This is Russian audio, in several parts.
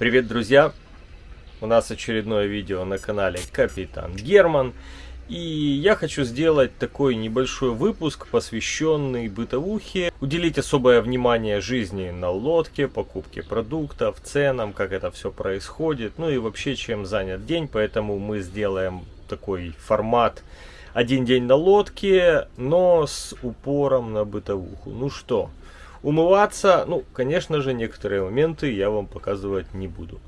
Привет, друзья! У нас очередное видео на канале Капитан Герман. И я хочу сделать такой небольшой выпуск, посвященный бытовухе. Уделить особое внимание жизни на лодке, покупке продуктов, ценам, как это все происходит. Ну и вообще, чем занят день. Поэтому мы сделаем такой формат один день на лодке, но с упором на бытовуху. Ну что, Умываться, ну, конечно же, некоторые моменты я вам показывать не буду.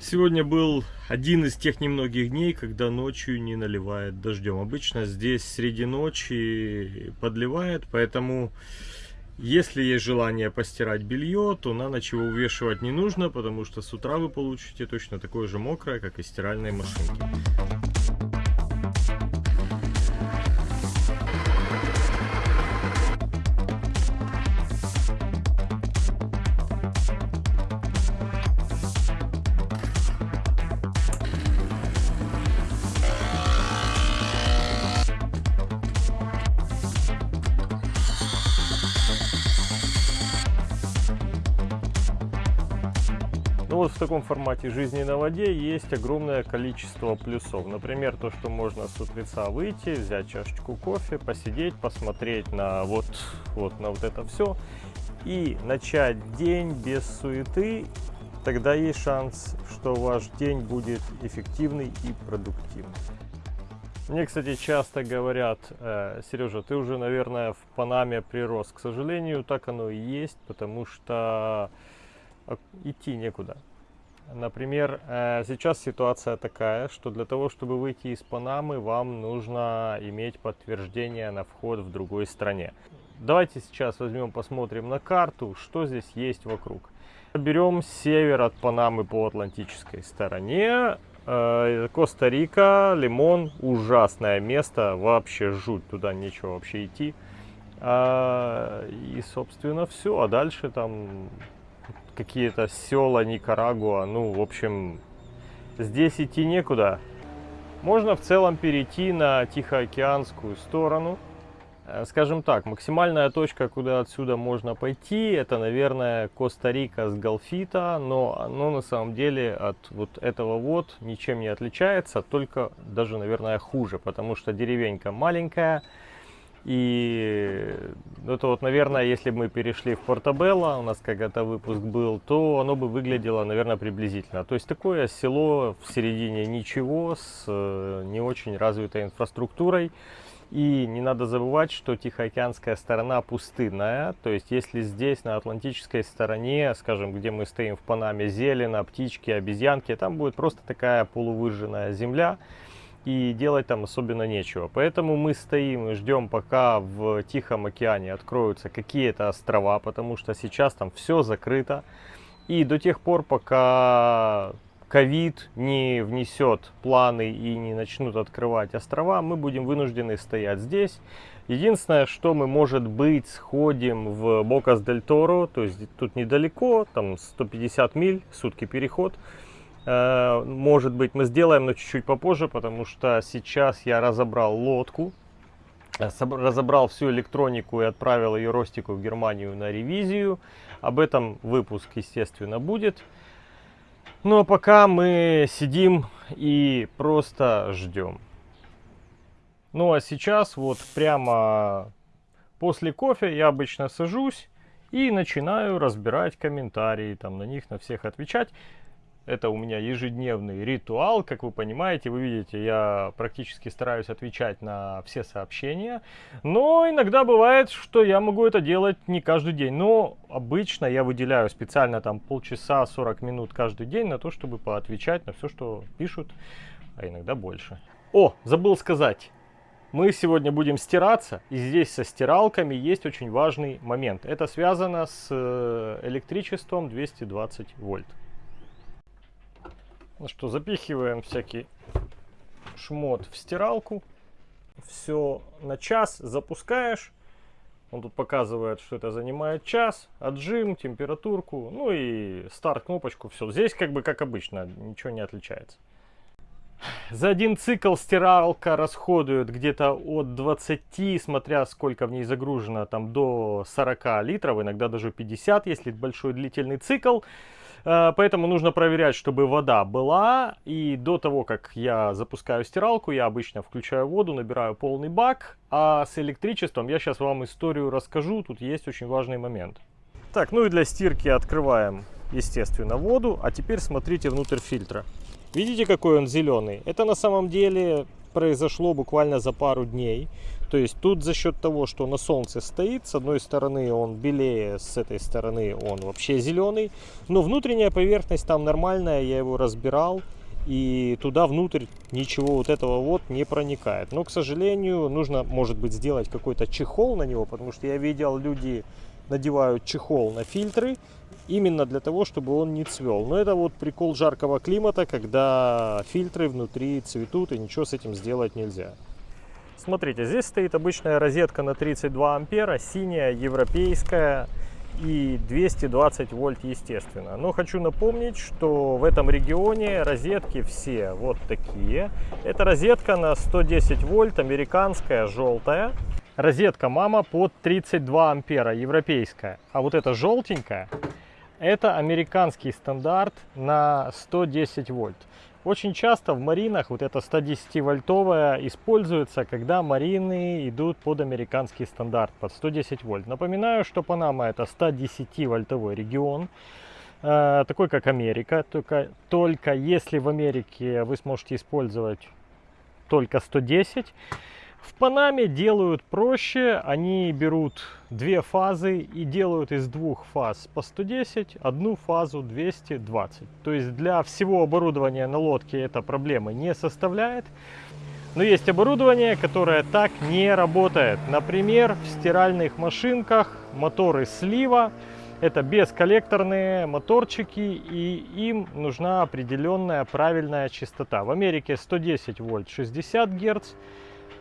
Сегодня был один из тех немногих дней, когда ночью не наливает дождем. Обычно здесь среди ночи подливает, поэтому если есть желание постирать белье, то на ночь его увешивать не нужно, потому что с утра вы получите точно такое же мокрое, как и стиральной машинки. Вот в таком формате жизни на воде есть огромное количество плюсов. Например, то, что можно с утреца выйти, взять чашечку кофе, посидеть, посмотреть на вот, вот на вот это все и начать день без суеты. Тогда есть шанс, что ваш день будет эффективный и продуктивный. Мне, кстати, часто говорят, э, Сережа, ты уже, наверное, в Панаме прирос. К сожалению, так оно и есть, потому что а, идти некуда. Например, э, сейчас ситуация такая, что для того, чтобы выйти из Панамы, вам нужно иметь подтверждение на вход в другой стране. Давайте сейчас возьмем, посмотрим на карту, что здесь есть вокруг. Берем север от Панамы по Атлантической стороне. Э, Коста-Рика, Лимон, ужасное место, вообще жуть, туда нечего вообще идти. А, и, собственно, все. А дальше там какие-то села Никарагуа. Ну, в общем, здесь идти некуда. Можно в целом перейти на Тихоокеанскую сторону. Э, скажем так, максимальная точка, куда отсюда можно пойти, это, наверное, Коста-Рика с Галфита, но оно на самом деле от вот этого вот ничем не отличается, только даже, наверное, хуже, потому что деревенька маленькая, и это вот, наверное, если бы мы перешли в Портабелло, у нас когда-то выпуск был, то оно бы выглядело, наверное, приблизительно. То есть такое село в середине ничего, с э, не очень развитой инфраструктурой. И не надо забывать, что Тихоокеанская сторона пустынная. То есть если здесь, на Атлантической стороне, скажем, где мы стоим в Панаме, зелено, птички, обезьянки, там будет просто такая полувыжженная земля и делать там особенно нечего. Поэтому мы стоим и ждем, пока в Тихом океане откроются какие-то острова, потому что сейчас там все закрыто. И до тех пор, пока ковид не внесет планы и не начнут открывать острова, мы будем вынуждены стоять здесь. Единственное, что мы, может быть, сходим в Бокас-дель-Торо, то есть тут недалеко, там 150 миль, сутки переход. Э, может быть, мы сделаем, но чуть-чуть попозже, потому что сейчас я разобрал лодку, э, разобрал всю электронику и отправил ее Ростику в Германию на ревизию. Об этом выпуск, естественно, будет. Ну а пока мы сидим и просто ждем. Ну а сейчас вот прямо после кофе я обычно сажусь и начинаю разбирать комментарии, там на них на всех отвечать. Это у меня ежедневный ритуал, как вы понимаете, вы видите, я практически стараюсь отвечать на все сообщения, но иногда бывает, что я могу это делать не каждый день, но обычно я выделяю специально там полчаса, 40 минут каждый день на то, чтобы поотвечать на все, что пишут, а иногда больше. О, забыл сказать. Мы сегодня будем стираться, и здесь со стиралками есть очень важный момент. Это связано с э, электричеством 220 вольт. Ну что, запихиваем всякий шмот в стиралку. Все на час запускаешь. Он тут показывает, что это занимает час. Отжим, температурку, ну и старт кнопочку. Все. Здесь как бы как обычно, ничего не отличается. За один цикл стиралка расходует где-то от 20, смотря сколько в ней загружено, там до 40 литров, иногда даже 50, если большой длительный цикл. Э, поэтому нужно проверять, чтобы вода была. И до того, как я запускаю стиралку, я обычно включаю воду, набираю полный бак. А с электричеством я сейчас вам историю расскажу. Тут есть очень важный момент. Так, ну и для стирки открываем, естественно, воду. А теперь смотрите внутрь фильтра. Видите, какой он зеленый? Это на самом деле произошло буквально за пару дней. То есть тут за счет того, что на солнце стоит, с одной стороны он белее, с этой стороны он вообще зеленый. Но внутренняя поверхность там нормальная, я его разбирал. И туда внутрь ничего вот этого вот не проникает. Но, к сожалению, нужно, может быть, сделать какой-то чехол на него, потому что я видел, люди надевают чехол на фильтры именно для того, чтобы он не цвел. Но это вот прикол жаркого климата, когда фильтры внутри цветут и ничего с этим сделать нельзя. Смотрите, здесь стоит обычная розетка на 32 ампера, синяя, европейская и 220 вольт, естественно. Но хочу напомнить, что в этом регионе розетки все вот такие. Это розетка на 110 вольт, американская, желтая. Розетка мама под 32 ампера, европейская. А вот эта желтенькая, это американский стандарт на 110 вольт. Очень часто в маринах вот эта 110 вольтовая используется, когда марины идут под американский стандарт, под 110 вольт. Напоминаю, что Панама это 110 вольтовой регион, э, такой как Америка, только, только если в Америке вы сможете использовать только 110, в Панаме делают проще, они берут две фазы и делают из двух фаз по 110, одну фазу 220. То есть для всего оборудования на лодке это проблемы не составляет. Но есть оборудование, которое так не работает. Например, в стиральных машинках моторы слива. Это бесколлекторные моторчики, и им нужна определенная правильная частота. В Америке 110 вольт 60 герц.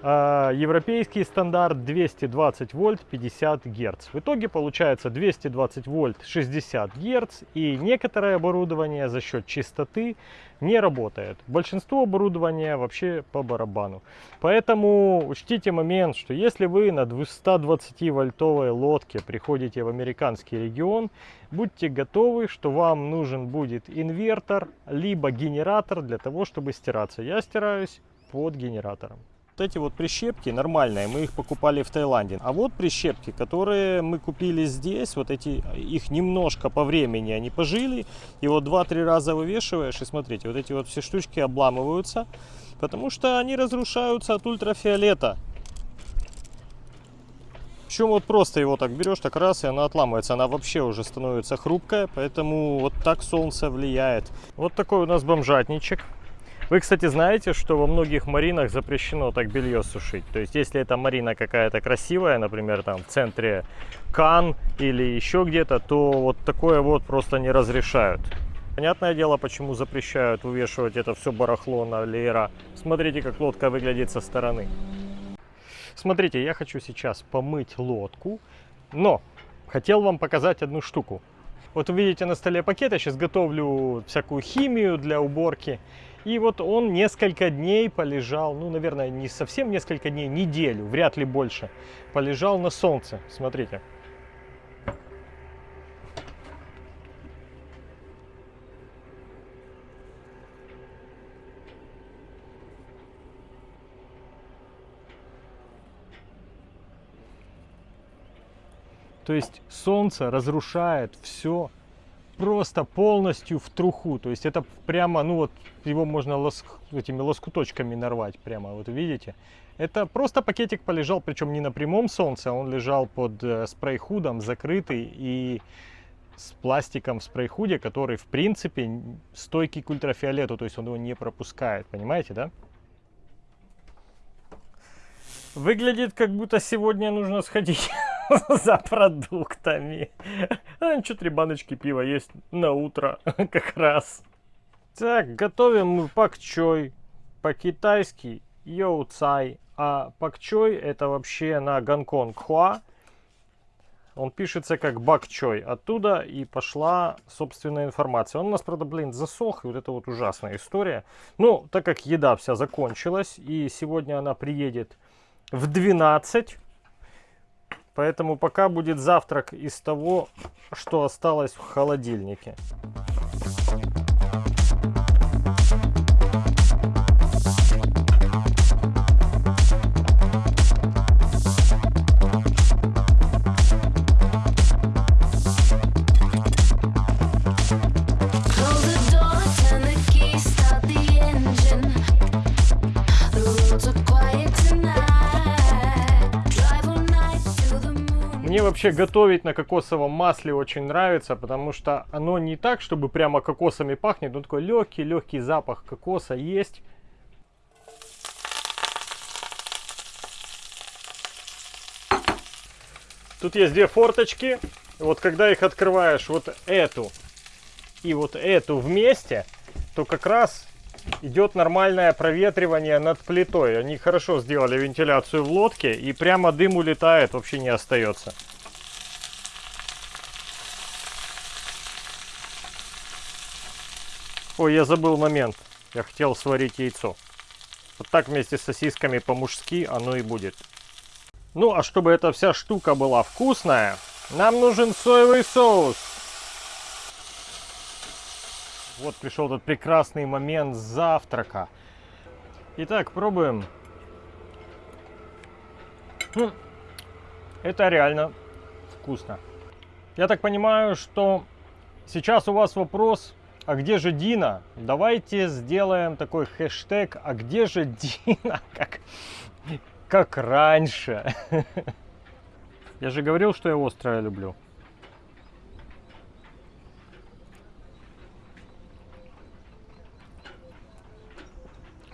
А, европейский стандарт 220 вольт 50 герц. В итоге получается 220 вольт 60 герц и некоторое оборудование за счет чистоты не работает. Большинство оборудования вообще по барабану. Поэтому учтите момент, что если вы на 220 вольтовой лодке приходите в американский регион, будьте готовы, что вам нужен будет инвертор, либо генератор для того, чтобы стираться. Я стираюсь под генератором. Вот эти вот прищепки нормальные, мы их покупали в Таиланде. А вот прищепки, которые мы купили здесь, вот эти, их немножко по времени они пожили. И вот 2-3 раза вывешиваешь, и смотрите, вот эти вот все штучки обламываются, потому что они разрушаются от ультрафиолета. Причем вот просто его так берешь, так раз, и она отламывается. Она вообще уже становится хрупкая, поэтому вот так солнце влияет. Вот такой у нас бомжатничек. Вы, кстати, знаете, что во многих маринах запрещено так белье сушить. То есть, если эта марина какая-то красивая, например, там в центре Кан или еще где-то, то вот такое вот просто не разрешают. Понятное дело, почему запрещают вывешивать это все барахло на леера. Смотрите, как лодка выглядит со стороны. Смотрите, я хочу сейчас помыть лодку, но хотел вам показать одну штуку. Вот вы видите на столе пакет, я сейчас готовлю всякую химию для уборки. И вот он несколько дней полежал, ну, наверное, не совсем несколько дней, неделю, вряд ли больше, полежал на солнце. Смотрите. То есть солнце разрушает все просто полностью в труху. То есть это прямо, ну вот, его можно лоск, этими лоскуточками нарвать прямо, вот видите. Это просто пакетик полежал, причем не на прямом солнце, а он лежал под э, спрей-худом, закрытый и с пластиком в спрей-худе, который, в принципе, стойкий к ультрафиолету, то есть он его не пропускает, понимаете, да? Выглядит, как будто сегодня нужно сходить за продуктами. А, ничего, три баночки пива есть на утро как раз. Так, готовим мы пакчой. По-китайски йоу цай. А пакчой это вообще на Гонконг хуа. Он пишется как бакчой. Оттуда и пошла собственная информация. Он у нас, правда, блин, засох. И вот это вот ужасная история. Ну, так как еда вся закончилась. И сегодня она приедет в 12. Поэтому пока будет завтрак из того, что осталось в холодильнике. Close вообще готовить на кокосовом масле очень нравится, потому что оно не так, чтобы прямо кокосами пахнет, но такой легкий, легкий запах кокоса есть. Тут есть две форточки. Вот когда их открываешь, вот эту и вот эту вместе, то как раз идет нормальное проветривание над плитой. Они хорошо сделали вентиляцию в лодке, и прямо дым улетает, вообще не остается. Ой, я забыл момент. Я хотел сварить яйцо. Вот так вместе с сосисками по-мужски оно и будет. Ну, а чтобы эта вся штука была вкусная, нам нужен соевый соус. Вот пришел тот прекрасный момент завтрака. Итак, пробуем. Хм, Это реально вкусно. Я так понимаю, что сейчас у вас вопрос, а где же Дина? Давайте сделаем такой хэштег, а где же Дина? Как, как раньше. Я же говорил, что я острое люблю.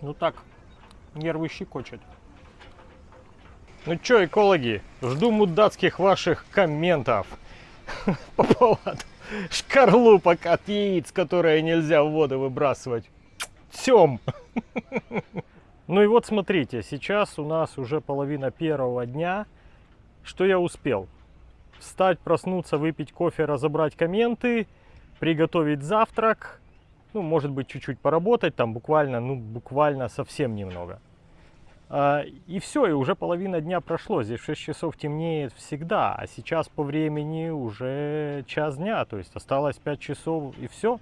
Ну так, нервы щекочет. Ну чё, экологи, жду мудацких ваших комментов по поводу шкарлупок от яиц, которые нельзя в воду выбрасывать. Тем. Ну и вот смотрите, сейчас у нас уже половина первого дня. Что я успел? Встать, проснуться, выпить кофе, разобрать комменты, приготовить завтрак, ну, может быть, чуть-чуть поработать, там буквально, ну, буквально совсем немного. А, И все, и уже половина дня прошло. Здесь в 6 часов темнеет всегда, а сейчас по времени уже час дня, то есть осталось 5 часов и все,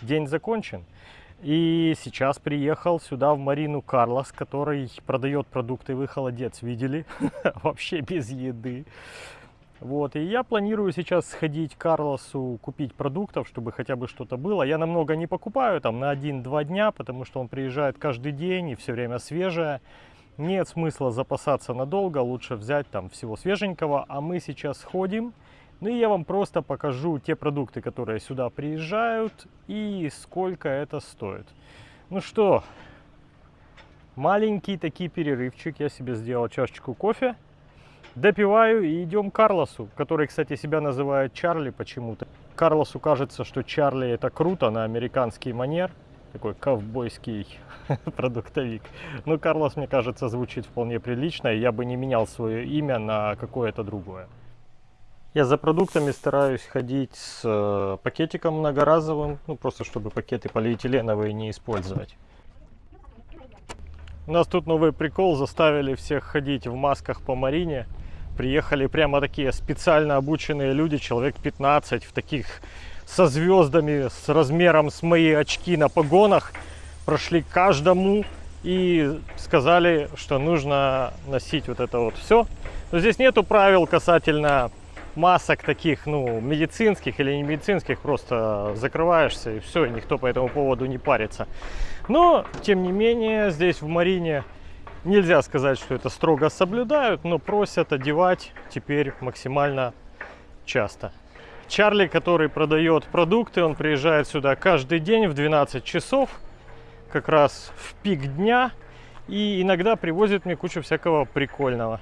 день закончен. И сейчас приехал сюда в Марину Карлос, который продает продукты, вы холодец видели, вообще без еды. Вот, и я планирую сейчас сходить к Карлосу, купить продуктов, чтобы хотя бы что-то было. Я намного не покупаю, там на 1-2 дня, потому что он приезжает каждый день и все время свежее. Нет смысла запасаться надолго, лучше взять там всего свеженького. А мы сейчас сходим, ну и я вам просто покажу те продукты, которые сюда приезжают и сколько это стоит. Ну что, маленький такой перерывчик, я себе сделал чашечку кофе. Допиваю и идем к Карлосу, который, кстати, себя называет Чарли почему-то. Карлосу кажется, что Чарли это круто на американский манер. Такой ковбойский продуктовик. Но Карлос, мне кажется, звучит вполне прилично, и я бы не менял свое имя на какое-то другое. Я за продуктами стараюсь ходить с э, пакетиком многоразовым, ну просто чтобы пакеты полиэтиленовые не использовать. У нас тут новый прикол, заставили всех ходить в масках по Марине. Приехали прямо такие специально обученные люди, человек 15, в таких со звездами, с размером с мои очки на погонах. Прошли каждому и сказали, что нужно носить вот это вот все. Но здесь нету правил касательно масок таких, ну, медицинских или не медицинских, просто закрываешься и все, и никто по этому поводу не парится. Но, тем не менее, здесь в Марине нельзя сказать, что это строго соблюдают, но просят одевать теперь максимально часто. Чарли, который продает продукты, он приезжает сюда каждый день в 12 часов, как раз в пик дня, и иногда привозит мне кучу всякого прикольного.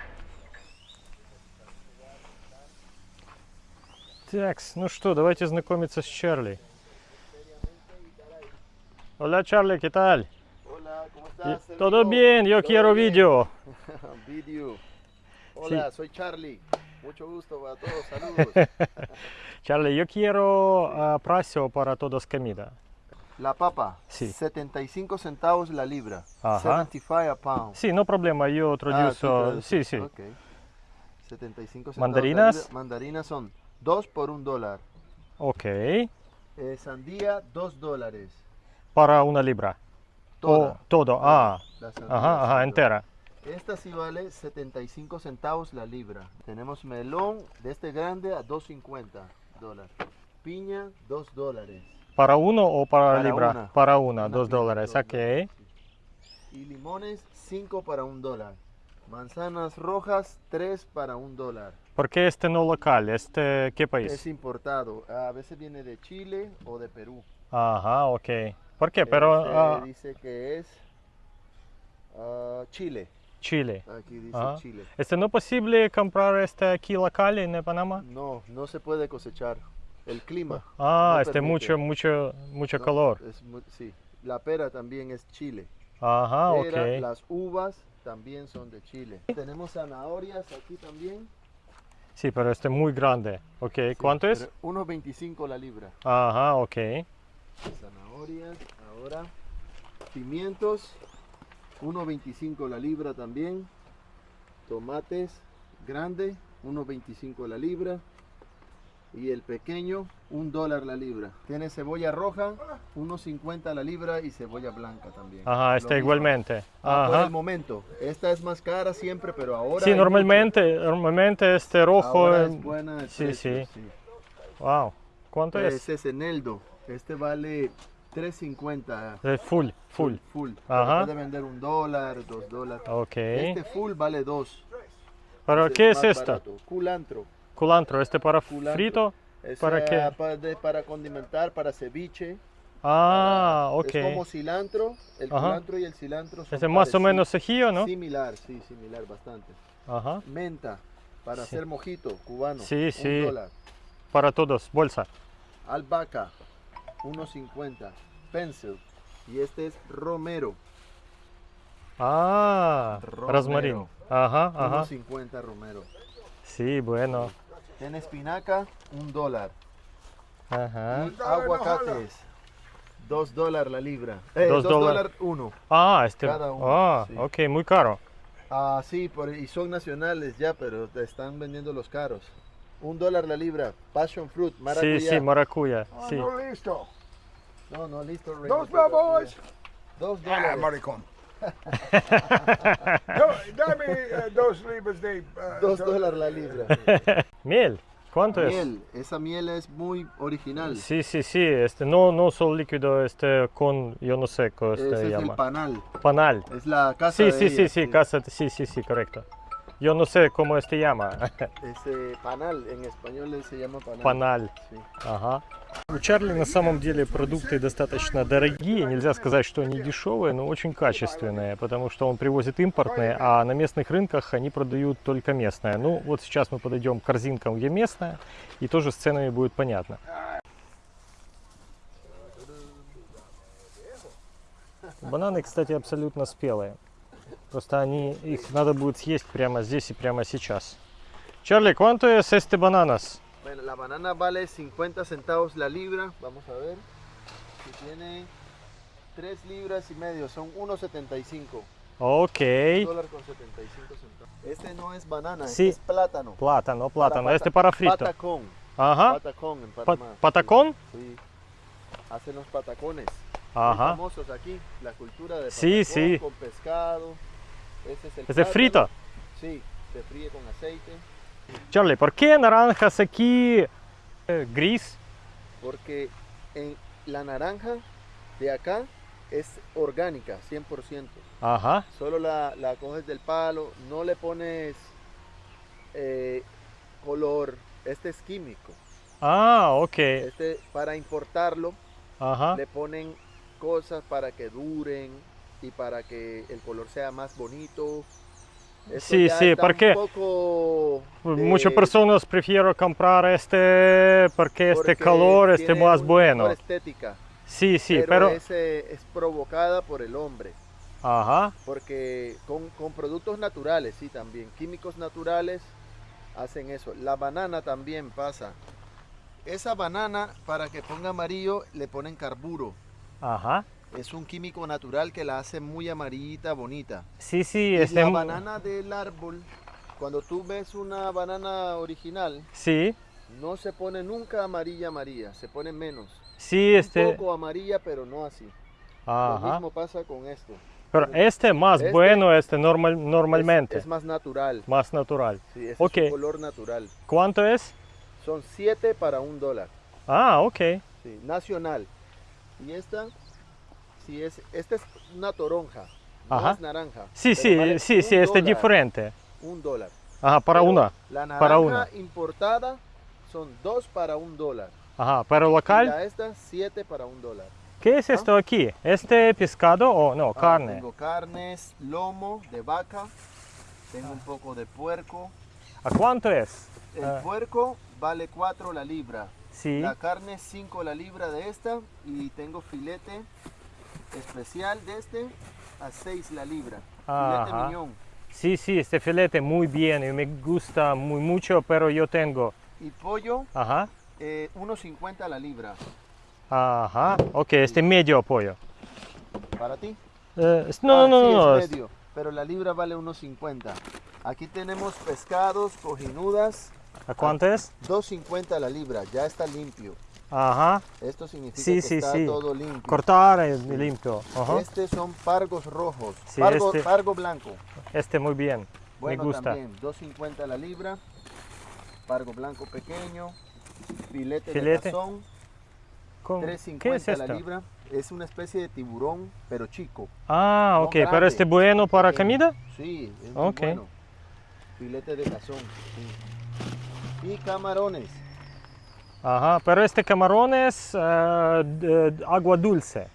Так, ну что, давайте знакомиться с Чарли. Hola Charlie, ¿qué tal? Hola, ¿cómo estás? Todo bien, yo ¿Todo quiero bien? video. Video. Hola, soy Charlie. Mucho gusto a todos, saludos. Charlie, yo quiero ah, precio para todos comida. La papa, Sí. 75 centavos la libra. Ajá. 75 a pound. Sí, no problema, yo Ah, traduzo. traduces, sí, sí. ok. 75 centavos Mandarinas. Mandarinas son 2 por 1 dólar. Ok. Eh, sandía, 2 dólares. Para una libra. Toda. O todo. Ah, La sandía, ajá, ajá, entera. Esta sí vale 75 centavos la libra. Tenemos melón de este grande a 2.50 dólares. Piña, 2 dólares. ¿Para uno o para, Para libra? una. Para una, Una dos piña, dólares. dos Ok. dólares, sí. Y limones, 5 para 1 dólar. Manzanas rojas, 3 para 1 dólar. ¿Por qué este no local? ¿Este qué Es país? importado. A veces viene de Chile o de Perú. Ajá, ok. ¿Por qué? Pero Este ah, dice que es ah, Chile. Chile. Aquí dice Ajá. Chile. ¿Este no posible comprar este aquí local en Panamá? No, no se puede cosechar. El clima. Ah, no este permite. mucho, mucho, mucho ¿no? calor. Es sí. La pera también es Chile. Ajá, Pera, ok. Las uvas también son de Chile. Tenemos zanahorias aquí también. Sí, pero este muy grande. Ok, Sí, ¿cuánto es? pero 1.25 la libra. Ajá, ok. Zanahorias, ahora pimientos, 1.25 la libra también. Tomates grande, 1.25 la libra. Y el pequeño, un dólar la libra. Tiene cebolla roja, 1.50 la libra y cebolla blanca también. Ajá, mismo. igualmente. Ah, por Ajá. el momento. Esta es más cara siempre, pero ahora. Sí, normalmente, normalmente este rojo. Ahora es buena el sí, precio, sí. Wow. ¿Cuánto es? Este es eneldo. Este vale 3.50. Eh, full, full. Full. Ajá. Puede vender un dólar, dos dólares. Ok. Este full vale dos. ¿Pero Este qué es esto? barato. Culantro. Culantro, ¿este para Culantro. frito? Es, ¿Para qué? Para, de- para condimentar, para ceviche. Ah, ok. Es como cilantro. El Ajá. culantro y el cilantro son Este más o menos ajillo, ¿no? Similar, sí, similar, bastante. Ajá. Menta, para Sí. hacer mojito cubano. Sí, un sí. dólar. Para todos, bolsa. Albahaca, 1.50. Pencil. Y este es romero, Ah, Romero. rosmarín. Ajá, ajá. 1.50 romero. Sí, bueno. Tiene espinaca, un dólar. Ajá. Y aguacates, dos dólares la libra. Eh, Dos dos dólar. dólares uno. Ah, este. Cada uno, Ah, sí. ok, muy caro. Ah, sí, por- y son nacionales ya, pero te están vendiendo los caros. Un dólar la libra. Passion fruit, maracuyá. Sí, sí, maracuya. Ah, Sí. no listo. No, no, listo. Rey, Dos no babos. preocupes. Dos Ah, dólares. maricón. Do- Dame eh, dos libras de... eh, dos dólares la libra. Miel, ¿cuánto es? Miel, esa miel es muy original. Sí, sí, sí, este, no, no solo líquido, este, con, yo no sé cómo Ese se es el llama. panal. Panal. Es la casa Sí, de sí, sí, ella, sí, casa, sí, sí, sí, correcto. Yo no sé cómo este llama. Ese panal, en español se llama panal. Паналь. Sí. Ага. У Чарли на самом деле продукты достаточно дорогие, нельзя сказать, что они дешевые, но очень качественные, потому что он привозит импортные, а на местных рынках они продают только местное. Ну вот сейчас мы подойдем к корзинкам, где местное, и тоже с ценами будет понятно. Бананы, кстати, абсолютно спелые. Просто они, их надо будет съесть прямо здесь и прямо сейчас. Чарли, ¿cuánto es este bananas? Bueno, la banana vale 50 centavos la libra. Vamos a ver. Si tiene 3 libras y medio, son 1.75. Ok. dólar con 75 centavos. Este no es banana, Sí. este es plátano. Plátano, plátano. Para Este pata- para frito. Patacón. Ajá. Patacón en Pa- Panamá. ¿Patacón? Sí. Hacen los patacones. Muy Ajá. famosos aquí. La cultura de Sí, patacón sí. con pescado. Este es el ¿Es frito? Sí, se fríe con aceite. Charlie, ¿por qué naranjas aquí eh, gris? Porque en la naranja de acá es orgánica, 100%. Ajá. Solo la, la coges del palo, no le pones eh, color. Este es químico. Ah, ok. Este para importarlo Ajá. le ponen cosas para que duren y para que el color sea más bonito. Esto sí, sí, porque pues muchas personas prefieren comprar este porque, este color es más bueno. Estética, sí, sí, pero... es provocada por el hombre. Ajá. Porque con, con, productos naturales, sí, también. Químicos naturales hacen eso. La banana también pasa. Esa banana, para que ponga amarillo, le ponen carburo. Ajá es un químico natural que la hace muy amarillita, bonita. Sí, sí. Y este... La banana del árbol, cuando tú ves una banana original, sí. no se pone nunca amarilla, amarilla, se pone menos. Sí, este... Un poco amarilla, pero no así. Ajá. Lo mismo pasa con esto. Pero este, este más este bueno, este normal, normalmente. Es, más natural. Más natural. Sí, este okay. es un color natural. ¿Cuánto es? Son 7 para un dólar. Ah, ok. Nacional. Y esta si es, esta es una toronja. No Ajá. es naranja. Sí, sí, vale sí, sí, este dólar, diferente. Un dólar. Ajá, para Pero una. La naranja para una. importada son 2 para un dólar. Ajá, pero Y local. la esta, 7 para un dólar. ¿Qué es esto aquí? ¿Este pescado o no? Ah, Carne. Tengo carnes, lomo de vaca. Tengo un poco de puerco. ¿A cuánto es? El Ah. puerco vale 4 la libra. Sí. La carne 5 la libra de esta y tengo filete especial de este a 6 la libra. Filete Ajá. miñón. Sí, sí, este filete muy bien y me gusta muy mucho, pero yo tengo. Y pollo Ajá. eh, 1.50 la libra. Ajá. Ok, este medio pollo. ¿Para ti? Eh, no, Ah, no, sí, no, es- medio, pero la libra vale 1.50. Aquí tenemos pescados, cojinudas, ¿A cuánto es? 2.50 la libra, ya está limpio. Ajá. Esto significa Sí, que sí, está sí. todo limpio. Cortar y limpio. Ajá. Estos son pargos rojos, pargo, este- pargo blanco. Este muy bien. Bueno, me gusta. también, 2.50 la libra, pargo blanco pequeño, filete, Filete. de cazón, ¿Cómo? 3.50 ¿Qué es la libra. Es una especie de tiburón, pero chico. Ah, No ok, pero grande, este bueno para comida. Sí, es muy Ok. bueno. Filete de cazón. Y camarones. Ajá, pero este camarón es eh, de- agua dulce.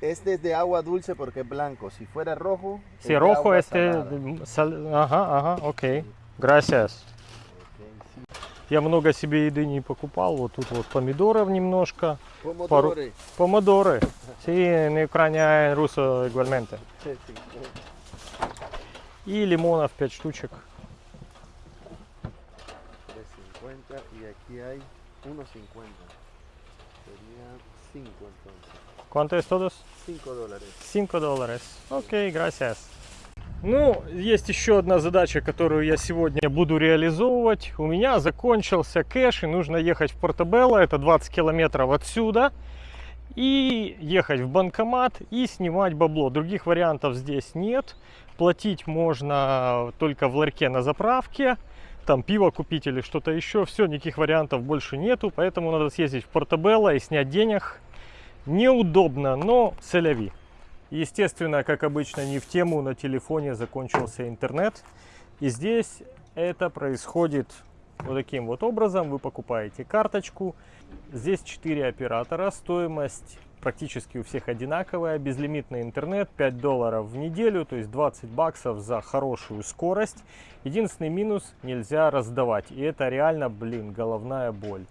Este es de agua dulce porque es blanco. Si fuera rojo, es Si de rojo, este... de- ага, окей. Gracias. Ok, sí. Я много себе еды не покупал. Вот тут вот помидоров немножко. Pomodoro. Помидоры. Sí, Ucrania en ruso igualmente. И лимонов 5 штучек. 3.50 y aquí hay 1.50. Sería 5 entonces. ¿Cuánto es todos? 5 dólares. 5 долларов. Окей, gracias. Ну, есть еще одна задача, которую я сегодня буду реализовывать. У меня закончился кэш, и нужно ехать в Портобелло, это 20 километров отсюда, и ехать в банкомат и снимать бабло. Других вариантов здесь нет. Платить можно только в ларьке на заправке, там пиво купить или что-то еще. Все, никаких вариантов больше нету, поэтому надо съездить в Портобелло и снять денег. Неудобно, но целяви. Естественно, как обычно, не в тему, на телефоне закончился интернет. И здесь это происходит вот таким вот образом. Вы покупаете карточку. Здесь 4 оператора. Стоимость практически у всех одинаковая. Безлимитный интернет 5 долларов в неделю, то есть 20 баксов за хорошую скорость. Единственный минус – нельзя раздавать. И это реально, блин, головная боль.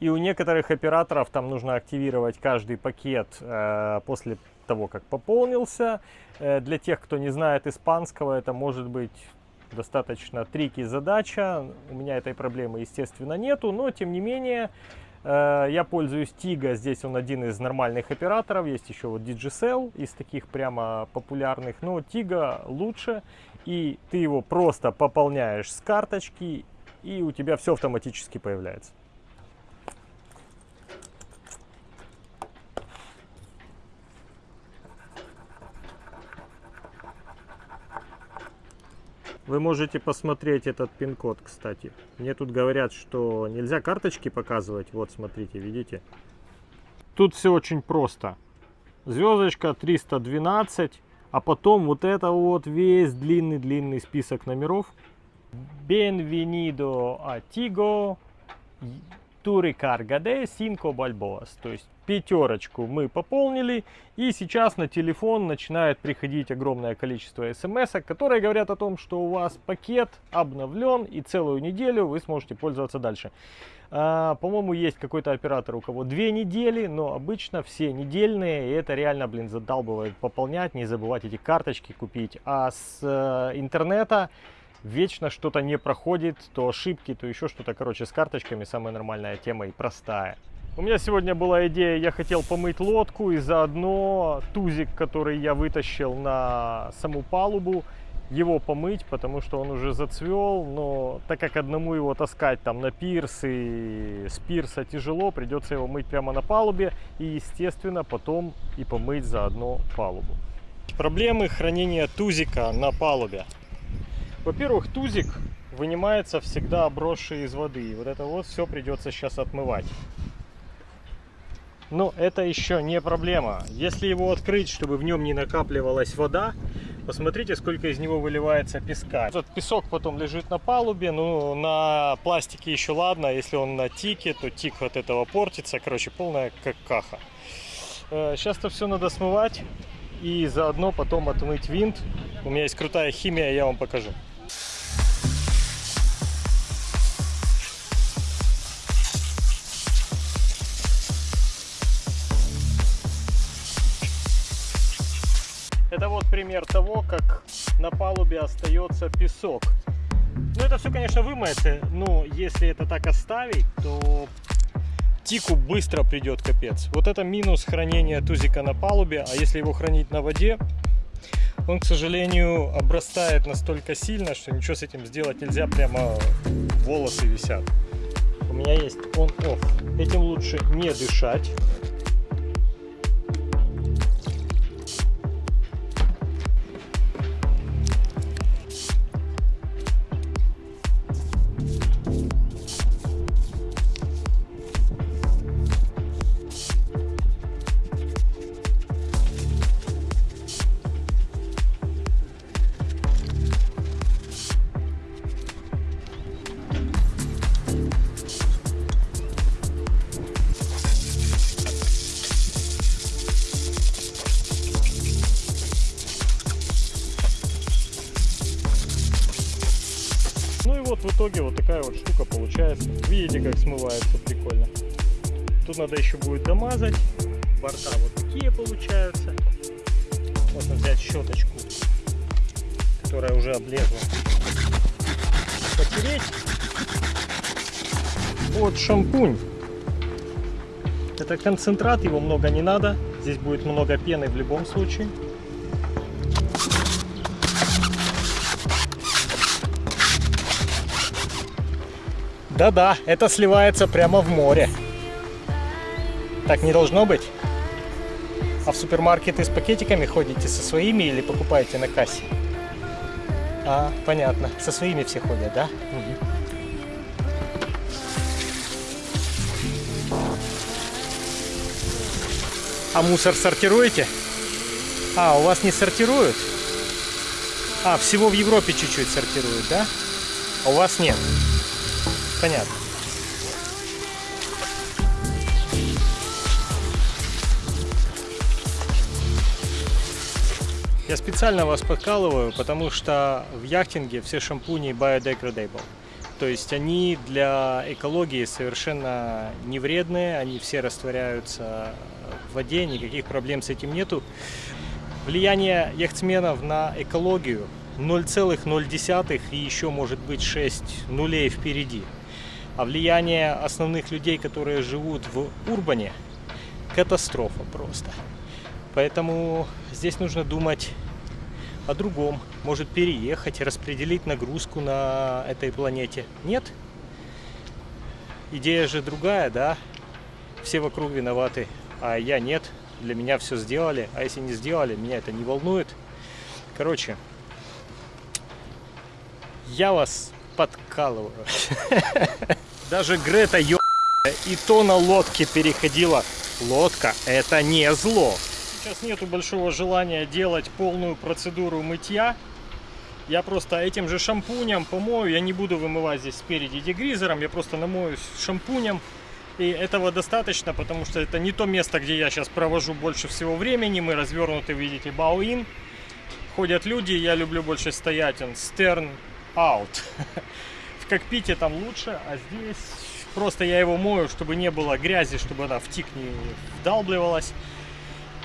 И у некоторых операторов там нужно активировать каждый пакет э, после того, как пополнился. Э, для тех, кто не знает испанского, это может быть достаточно трики задача. У меня этой проблемы, естественно, нету, но тем не менее я пользуюсь Tigo. Здесь он один из нормальных операторов. Есть еще вот Digicel из таких прямо популярных, но Tigo лучше. И ты его просто пополняешь с карточки, и у тебя все автоматически появляется. Вы можете посмотреть этот пин-код, кстати. Мне тут говорят, что нельзя карточки показывать. Вот, смотрите, видите? Тут все очень просто. Звездочка 312, а потом вот это вот весь длинный-длинный список номеров. Bienvenido a Tigo recarga de 5 balboas. То есть пятерочку мы пополнили, и сейчас на телефон начинает приходить огромное количество смс, которые говорят о том, что у вас пакет обновлен, и целую неделю вы сможете пользоваться дальше. А, По-моему, есть какой-то оператор, у кого две недели, но обычно все недельные, и это реально, блин, задалбывает пополнять, не забывать эти карточки купить. А с э, интернета вечно что-то не проходит, то ошибки, то еще что-то. Короче, с карточками самая нормальная тема и простая. У меня сегодня была идея, я хотел помыть лодку и заодно тузик, который я вытащил на саму палубу, его помыть, потому что он уже зацвел, но так как одному его таскать там на пирс и с пирса тяжело, придется его мыть прямо на палубе и, естественно, потом и помыть заодно палубу. Проблемы хранения тузика на палубе. Во-первых, тузик вынимается всегда обросший из воды. И вот это вот все придется сейчас отмывать. Но это еще не проблема. Если его открыть, чтобы в нем не накапливалась вода, посмотрите, сколько из него выливается песка. Этот песок потом лежит на палубе, ну на пластике еще ладно, если он на тике, то тик от этого портится. Короче, полная какаха. Сейчас это все надо смывать и заодно потом отмыть винт. У меня есть крутая химия, я вам покажу. Пример того, как на палубе остается песок. Ну, это все, конечно, вымоется, но если это так оставить, то тику быстро придет капец. Вот это минус хранения тузика на палубе, а если его хранить на воде, он, к сожалению, обрастает настолько сильно, что ничего с этим сделать нельзя, прямо волосы висят. У меня есть on-off. Этим лучше не дышать. Вот штука получается. Видите, как смывается прикольно. Тут надо еще будет домазать. Борта вот такие получаются. Можно взять щеточку, которая уже облезла. Потереть. Вот шампунь. Это концентрат, его много не надо. Здесь будет много пены в любом случае. Да-да, это сливается прямо в море. Так не должно быть. А в супермаркеты с пакетиками ходите со своими или покупаете на кассе? А, понятно. Со своими все ходят, да? Мгм. А мусор сортируете? А, у вас не сортируют? А, всего в Европе чуть-чуть сортируют, да? А у вас нет? Понятно. Я специально вас подкалываю, потому что в яхтинге все шампуни biodegradable. То есть они для экологии совершенно не вредные, они все растворяются в воде, никаких проблем с этим нету. Влияние яхтсменов на экологию 0,0 и еще может быть 6 нулей впереди. А влияние основных людей, которые живут в урбане, катастрофа просто. Поэтому здесь нужно думать о другом. Может переехать, распределить нагрузку на этой планете. Нет? Идея же другая, да? Все вокруг виноваты, а я нет. Для меня все сделали, а если не сделали, меня это не волнует. Короче, я вас подкалываю. Даже Грета ё... и то на лодке переходила. Лодка это не зло. Сейчас нету большого желания делать полную процедуру мытья. Я просто этим же шампунем помою. Я не буду вымывать здесь спереди дегризером. Я просто намоюсь шампунем. И этого достаточно, потому что это не то место, где я сейчас провожу больше всего времени. Мы развернуты, видите, бауин. Ходят люди, я люблю больше стоять. Стерн out. В кокпите там лучше, а здесь просто я его мою, чтобы не было грязи, чтобы она в тик не вдалбливалась.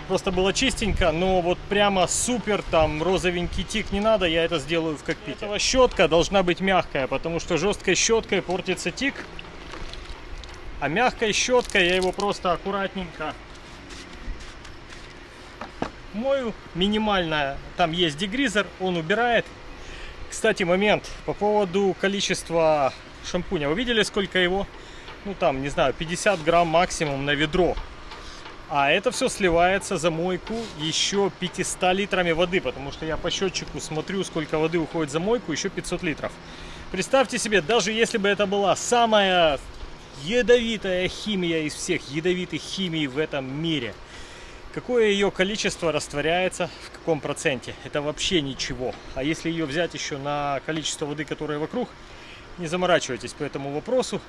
просто было чистенько, но вот прямо супер там розовенький тик не надо, я это сделаю в кокпите. Этого щетка должна быть мягкая, потому что жесткой щеткой портится тик, а мягкой щеткой я его просто аккуратненько мою. Минимальная, там есть дегризер, он убирает. Кстати, момент по поводу количества шампуня. Вы видели, сколько его? Ну там, не знаю, 50 грамм максимум на ведро. А это все сливается за мойку еще 500 литрами воды, потому что я по счетчику смотрю, сколько воды уходит за мойку, еще 500 литров. Представьте себе, даже если бы это была самая ядовитая химия из всех ядовитых химий в этом мире, какое ее количество растворяется, в каком проценте, это вообще ничего. А если ее взять еще на количество воды, которая вокруг, не заморачивайтесь по этому вопросу.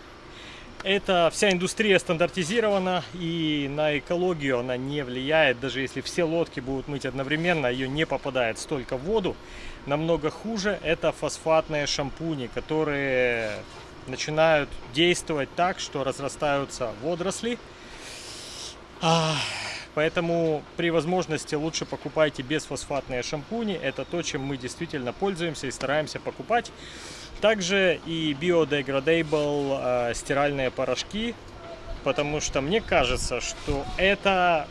Эта вся индустрия стандартизирована и на экологию она не влияет. Даже если все лодки будут мыть одновременно, ее не попадает столько в воду. Намного хуже это фосфатные шампуни, которые начинают действовать так, что разрастаются водоросли. А, Поэтому при возможности лучше покупайте бесфосфатные шампуни. Это то, чем мы действительно пользуемся и стараемся покупать. Также и biodegradable э, стиральные порошки, потому что мне кажется, что это,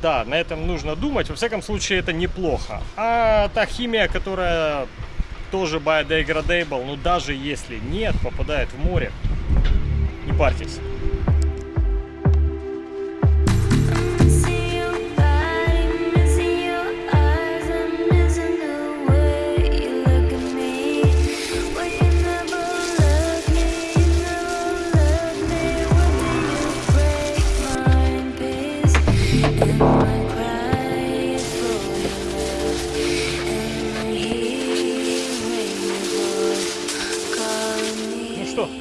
да, на этом нужно думать. Во всяком случае, это неплохо. А та химия, которая тоже biodegradable, ну даже если нет, попадает в море, не парьтесь.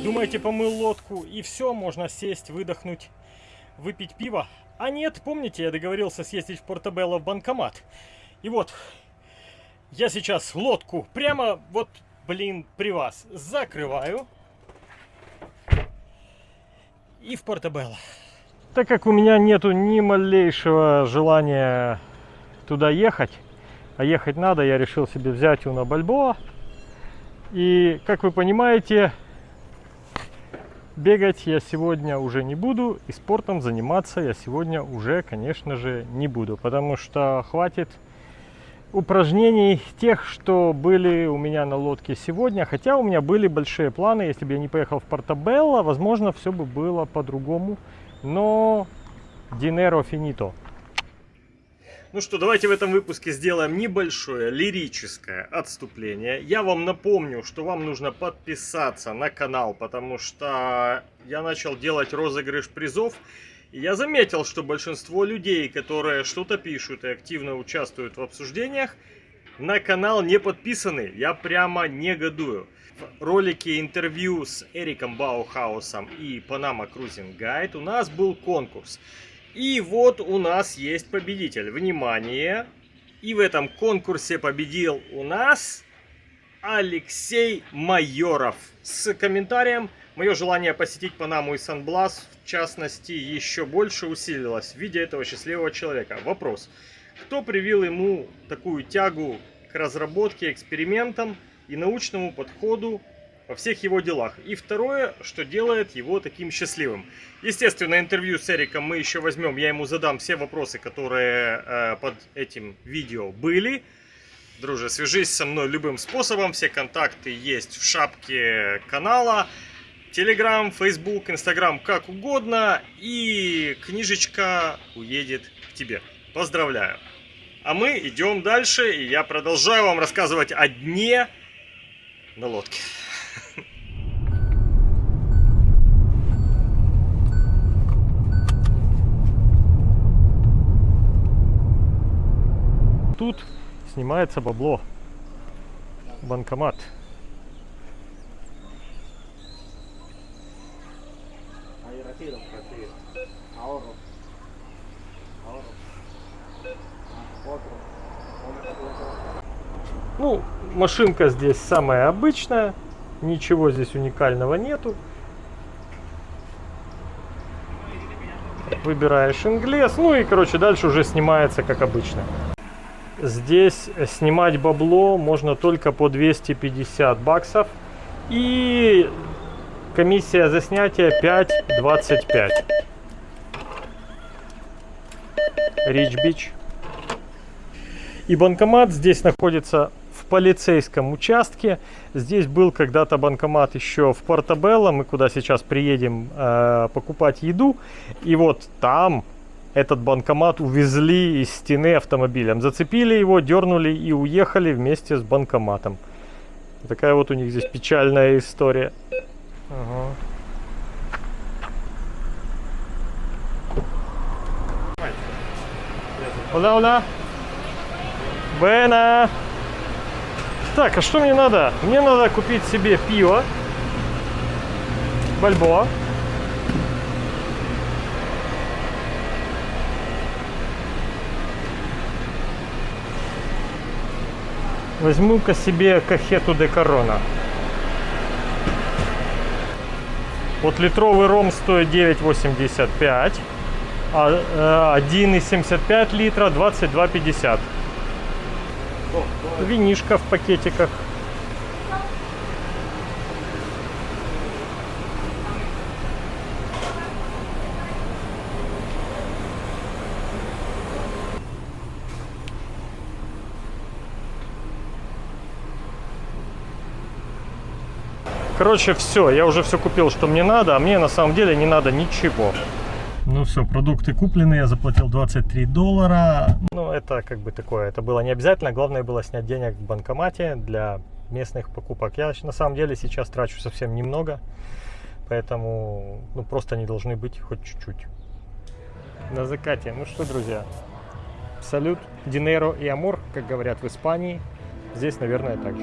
Думаете, помыл лодку и все, можно сесть, выдохнуть, выпить пиво? А нет, помните, я договорился съездить в Портабелло в банкомат. И вот, я сейчас лодку прямо вот, блин, при вас закрываю. И в Портабелло. Так как у меня нету ни малейшего желания туда ехать, а ехать надо, я решил себе взять Уна Бальбоа. И, как вы понимаете, Бегать я сегодня уже не буду, и спортом заниматься я сегодня уже, конечно же, не буду, потому что хватит упражнений тех, что были у меня на лодке сегодня. Хотя у меня были большие планы, если бы я не поехал в Портабелло, возможно, все бы было по-другому. Но dinero finito. Ну что, давайте в этом выпуске сделаем небольшое лирическое отступление. Я вам напомню, что вам нужно подписаться на канал, потому что я начал делать розыгрыш призов. И я заметил, что большинство людей, которые что-то пишут и активно участвуют в обсуждениях, на канал не подписаны. Я прямо негодую. В ролике интервью с Эриком Баухаусом и Panama Cruising Guide у нас был конкурс. И вот у нас есть победитель. Внимание! И в этом конкурсе победил у нас Алексей Майоров с комментарием Мое желание посетить Панаму и Сан-Блас, в частности, еще больше усилилось в виде этого счастливого человека. Вопрос. Кто привил ему такую тягу к разработке, экспериментам и научному подходу во всех его делах. И второе, что делает его таким счастливым. Естественно, интервью с Эриком мы еще возьмем, я ему задам все вопросы, которые э, под этим видео были. Друже, свяжись со мной любым способом, все контакты есть в шапке канала. Телеграм, Фейсбук, Инстаграм, как угодно. И книжечка уедет к тебе. Поздравляю. А мы идем дальше, и я продолжаю вам рассказывать о дне на лодке. Тут снимается бабло. Банкомат. Ну, машинка здесь самая обычная. Ничего здесь уникального нету. Выбираешь инглес. Ну и, короче, дальше уже снимается как обычно. Здесь снимать бабло можно только по 250 баксов. И комиссия за снятие 5.25. Рич Бич. И банкомат здесь находится полицейском участке. Здесь был когда-то банкомат еще в Портабелло, мы куда сейчас приедем э, покупать еду. И вот там этот банкомат увезли из стены автомобилем. Зацепили его, дернули и уехали вместе с банкоматом. Такая вот у них здесь печальная история. Ага. Hola, hola. Буэна. Так, а что мне надо? Мне надо купить себе пиво. Бальбоа. Возьму-ка себе кахету де корона. Вот литровый ром стоит 9,85, а э, 1,75 литра 22,50. Винишка в пакетиках. Короче, все, я уже все купил, что мне надо, а мне на самом деле не надо ничего. Ну все, продукты куплены, я заплатил 23 доллара. Ну, это как бы такое, это было не обязательно. Главное было снять денег в банкомате для местных покупок. Я на самом деле сейчас трачу совсем немного, поэтому ну, просто они должны быть хоть чуть-чуть. На закате. Ну что, друзья, салют, динеро и амор, как говорят в Испании. Здесь, наверное, так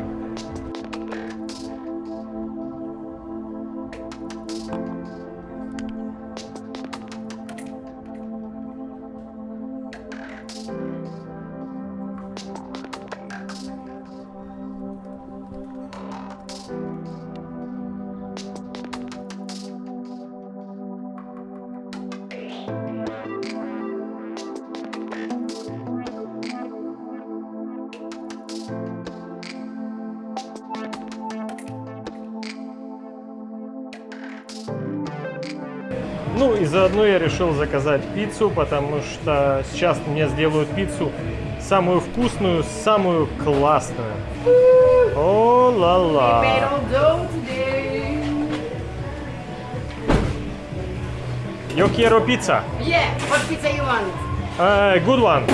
Ну и заодно я решил заказать пиццу, потому что сейчас мне сделают пиццу самую вкусную, самую классную. О ла ла. Yo quiero pizza. Yeah, what pizza you want? Uh, good one.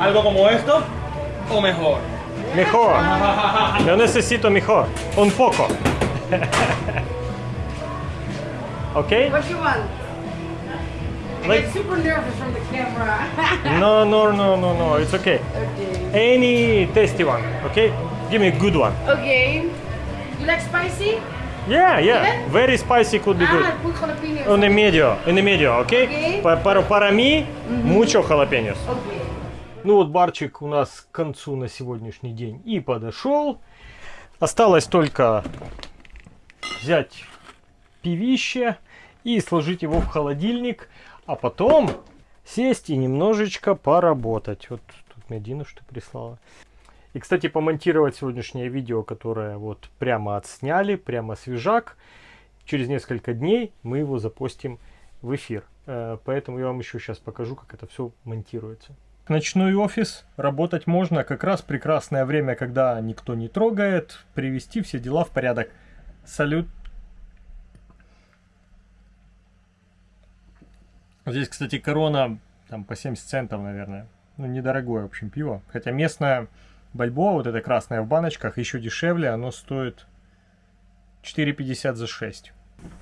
¿Algo como esto o mejor? Mejor. Yo necesito mejor. Un poco. Okay? What you want? I Like- get super nervous from the camera. No, no, no, no, no. It's okay. okay. Any tasty one. Okay? Give me a good one. Okay. You like spicy? Yeah, yeah. Yeah? Very spicy could be good. Ah, put jalapenos. On the medio, in the medio, okay? Okay. Pa- Para, para mí, mucho jalapeños. Okay. Ну вот барчик у нас к концу на сегодняшний день и подошел. Осталось только взять пивище и сложить его в холодильник, а потом сесть и немножечко поработать. Вот тут мне Дина что прислала. И, кстати, помонтировать сегодняшнее видео, которое вот прямо отсняли, прямо свежак. Через несколько дней мы его запостим в эфир. Э, Поэтому я вам еще сейчас покажу, как это все монтируется. Ночной офис, работать можно, как раз прекрасное время, когда никто не трогает, привести все дела в порядок. Салют. Здесь, кстати, корона там по 70 центов, наверное. Ну, недорогое, в общем, пиво. Хотя местное бальбоа, вот это красное в баночках, еще дешевле, оно стоит 4,50 за 6.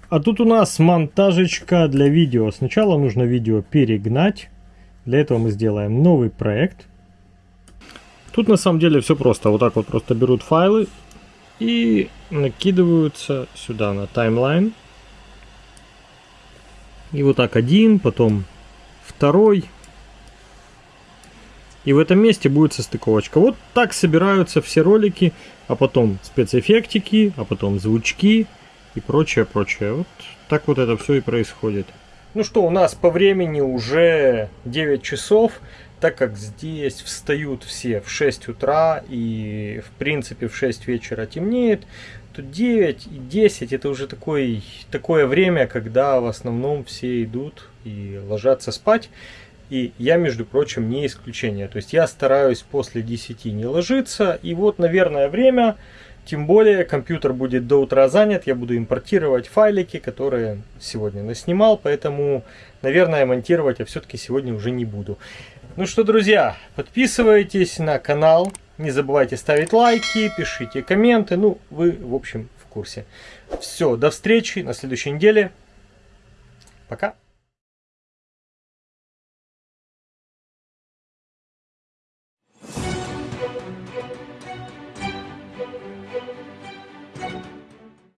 А тут у нас монтажечка для видео. Сначала нужно видео перегнать. Для этого мы сделаем новый проект. Тут на самом деле все просто. Вот так вот просто берут файлы и накидываются сюда на таймлайн. И вот так один, потом второй. И в этом месте будет состыковочка. Вот так собираются все ролики, а потом спецэффектики, а потом звучки. и прочее, прочее. Вот так вот это все и происходит. Ну что, у нас по времени уже 9 часов, так как здесь встают все в 6 утра и в принципе в 6 вечера темнеет, то 9 и 10 это уже такой, такое время, когда в основном все идут и ложатся спать. И я, между прочим, не исключение. То есть я стараюсь после 10 не ложиться. И вот, наверное, время, тем более компьютер будет до утра занят. Я буду импортировать файлики, которые сегодня наснимал. Поэтому, наверное, монтировать я все-таки сегодня уже не буду. Ну что, друзья, подписывайтесь на канал. Не забывайте ставить лайки, пишите комменты. Ну, вы, в общем, в курсе. Все, до встречи на следующей неделе. Пока.